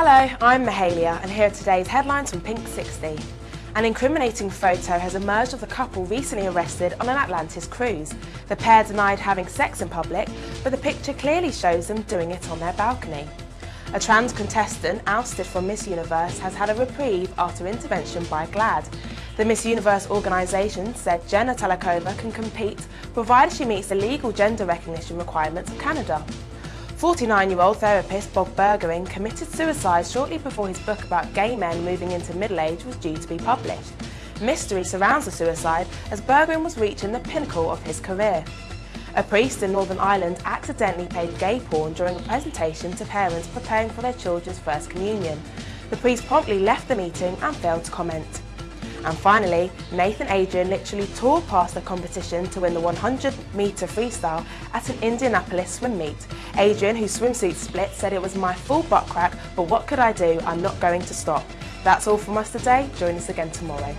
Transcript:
Hello, I'm Mahalia and here are today's headlines from Pink 60. An incriminating photo has emerged of the couple recently arrested on an Atlantis cruise. The pair denied having sex in public, but the picture clearly shows them doing it on their balcony. A trans contestant ousted from Miss Universe has had a reprieve after intervention by GLAAD. The Miss Universe organisation said Jenna Talackova can compete provided she meets the legal gender recognition requirements of Canada. 49-year-old therapist Bob Bergeron committed suicide shortly before his book about gay men moving into middle age was due to be published. Mystery surrounds the suicide as Bergeron was reaching the pinnacle of his career. A priest in Northern Ireland accidentally played gay porn during a presentation to parents preparing for their children's first communion. The priest promptly left the meeting and failed to comment. And finally, Nathan Adrian literally tore past the competition to win the 100 metre freestyle at an Indianapolis swim meet. Adrian, whose swimsuit split, said it was my full butt crack, but what could I do? I'm not going to stop. That's all from us today. Join us again tomorrow.